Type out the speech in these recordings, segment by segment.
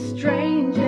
strange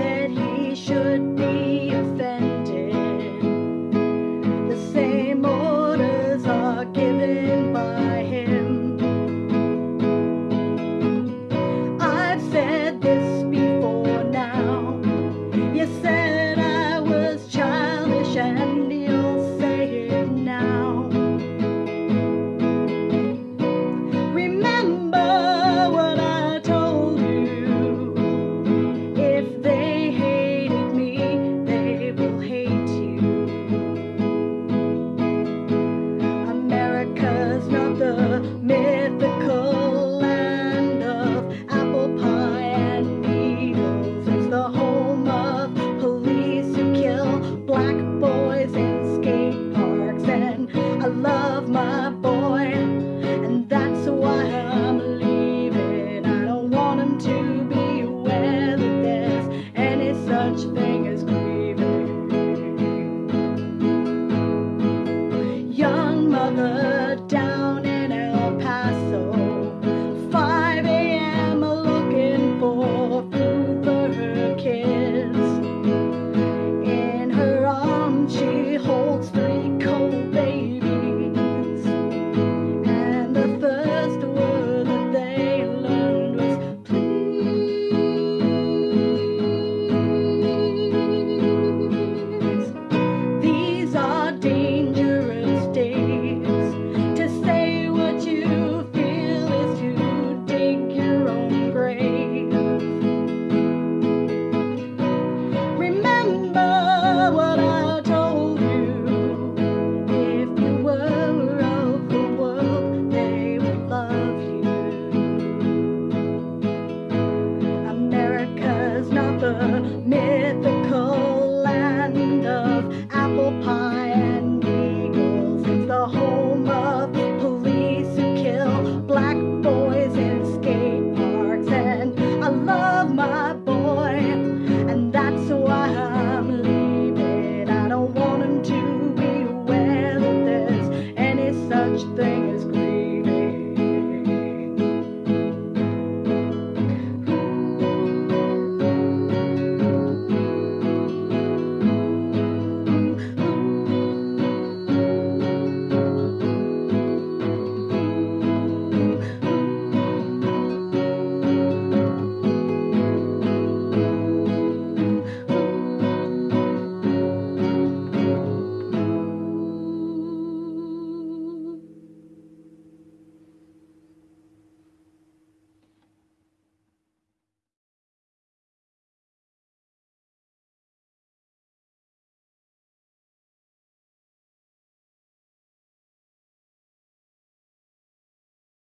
first thing.